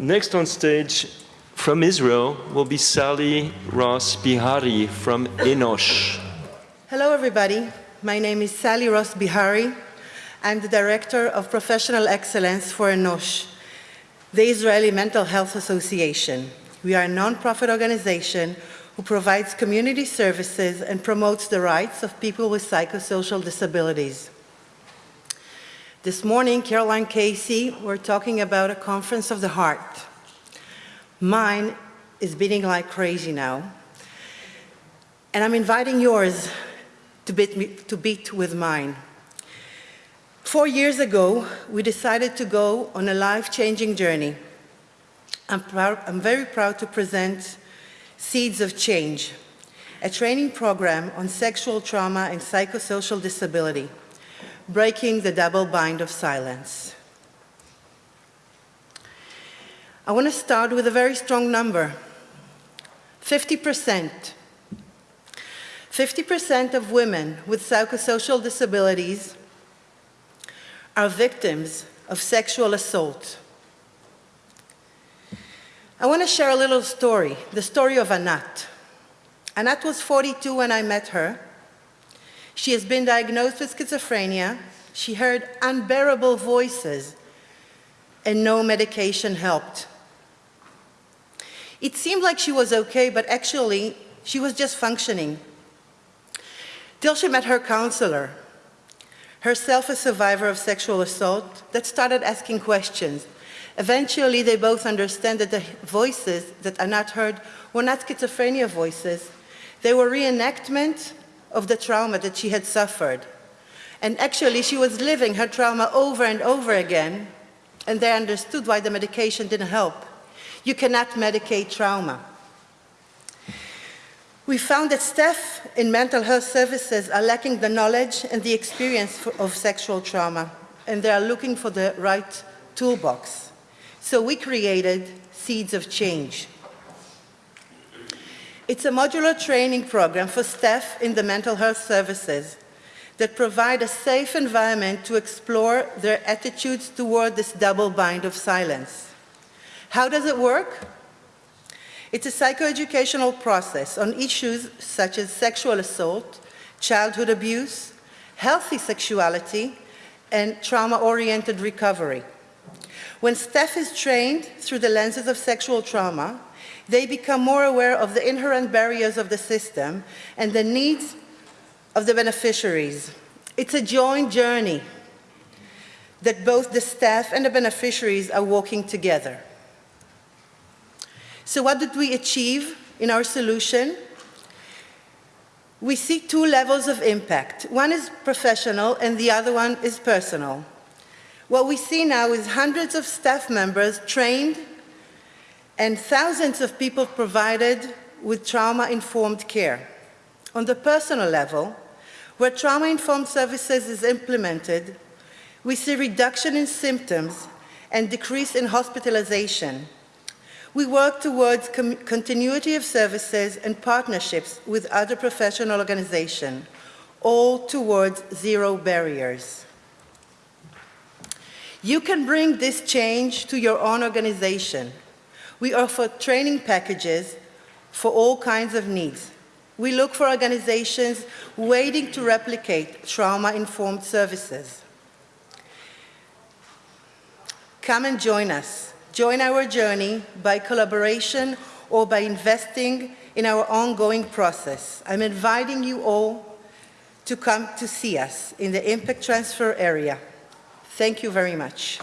Next on stage from Israel will be Sally Ross Bihari from Enosh. Hello, everybody. My name is Sally Ross Bihari. I'm the Director of Professional Excellence for Enosh, the Israeli Mental Health Association. We are a non-profit organization who provides community services and promotes the rights of people with psychosocial disabilities. This morning, Caroline Casey, we're talking about a conference of the heart. Mine is beating like crazy now. And I'm inviting yours to beat, me, to beat with mine. Four years ago, we decided to go on a life-changing journey. I'm, proud, I'm very proud to present Seeds of Change, a training program on sexual trauma and psychosocial disability breaking the double bind of silence. I want to start with a very strong number, 50%. 50% of women with psychosocial disabilities are victims of sexual assault. I want to share a little story, the story of Anat. Anat was 42 when I met her, she has been diagnosed with schizophrenia. She heard unbearable voices and no medication helped. It seemed like she was okay, but actually she was just functioning. Till she met her counselor, herself a survivor of sexual assault, that started asking questions. Eventually, they both understand that the voices that are not heard were not schizophrenia voices. They were reenactment of the trauma that she had suffered. And actually, she was living her trauma over and over again, and they understood why the medication didn't help. You cannot medicate trauma. We found that staff in mental health services are lacking the knowledge and the experience of sexual trauma, and they are looking for the right toolbox. So we created Seeds of Change. It's a modular training program for staff in the mental health services that provide a safe environment to explore their attitudes toward this double bind of silence. How does it work? It's a psychoeducational process on issues such as sexual assault, childhood abuse, healthy sexuality, and trauma-oriented recovery. When staff is trained through the lenses of sexual trauma, they become more aware of the inherent barriers of the system and the needs of the beneficiaries. It's a joint journey that both the staff and the beneficiaries are walking together. So what did we achieve in our solution? We see two levels of impact. One is professional and the other one is personal. What we see now is hundreds of staff members trained and thousands of people provided with trauma-informed care. On the personal level, where trauma-informed services is implemented, we see reduction in symptoms and decrease in hospitalization. We work towards continuity of services and partnerships with other professional organizations, all towards zero barriers. You can bring this change to your own organization we offer training packages for all kinds of needs. We look for organizations waiting to replicate trauma-informed services. Come and join us. Join our journey by collaboration or by investing in our ongoing process. I'm inviting you all to come to see us in the Impact Transfer area. Thank you very much.